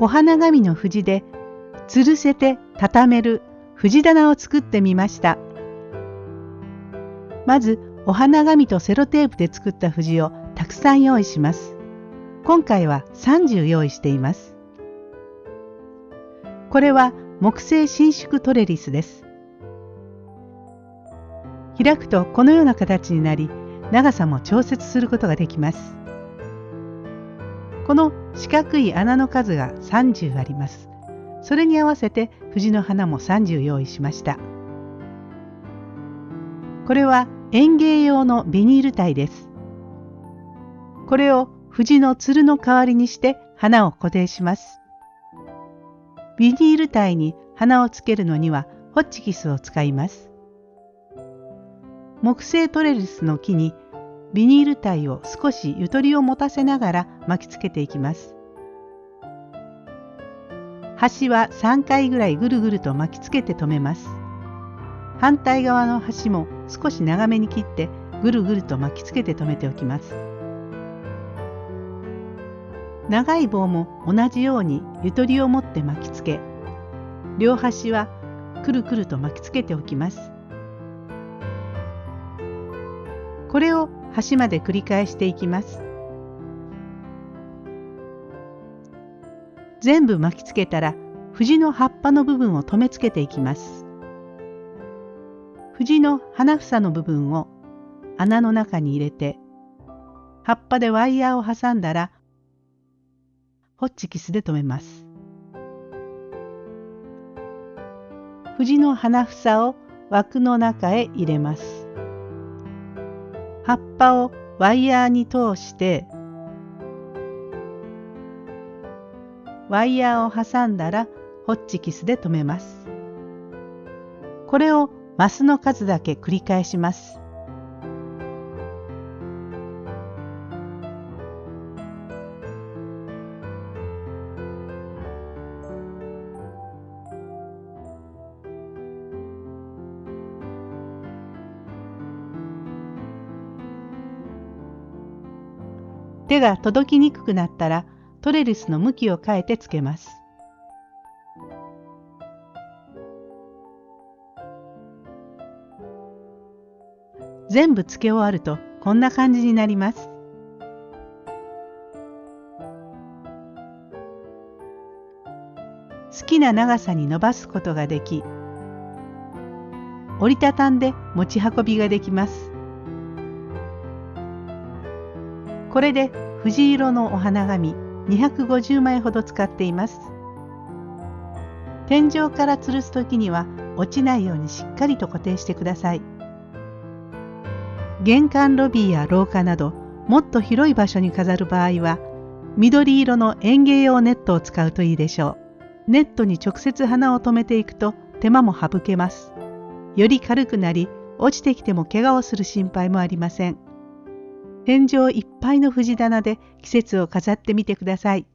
お花紙の藤で吊るせて畳める藤棚を作ってみました。まずお花紙とセロテープで作った藤をたくさん用意します。今回は30用意しています。これは木製伸縮トレリスです。開くとこのような形になり長さも調節することができます。この四角い穴の数が30あります。それに合わせて藤の花も30用意しました。これは園芸用のビニール体です。これを藤のつるの代わりにして花を固定します。ビニール体に花をつけるのにはホッチキスを使います。木製トレリスの木にビニール体を少しゆとりを持たせながら巻きつけていきます。端は3回ぐらいぐるぐると巻きつけて留めます。反対側の端も少し長めに切ってぐるぐると巻きつけて留めておきます。長い棒も同じようにゆとりを持って巻きつけ両端はくるくると巻きつけておきます。これを端まで繰り返していきます。全部巻きつけたら藤の葉っぱの部分を留めつけていきます。藤の花房の部分を穴の中に入れて葉っぱでワイヤーを挟んだらホッチキスで留めます。藤の花房を枠の中へ入れます。葉っぱをワイヤーに通してワイヤーを挟んだらホッチキスで留めます。これをマスの数だけ繰り返します。手が届きにくくなったらトレリスの向きを変えてつけます。全部つけ終わるとこんな感じになります。好きな長さに伸ばすことができ折りたたんで持ち運びができます。これで藤色のお花紙250枚ほど使っています。天井から吊るす時には落ちないようにしっかりと固定してください。玄関ロビーや廊下などもっと広い場所に飾る場合は緑色の園芸用ネットを使うといいでしょう。ネットに直接花を留めていくと手間も省けます。より軽くなり落ちてきても怪我をする心配もありません。天井いっぱいの藤棚で季節を飾ってみてください。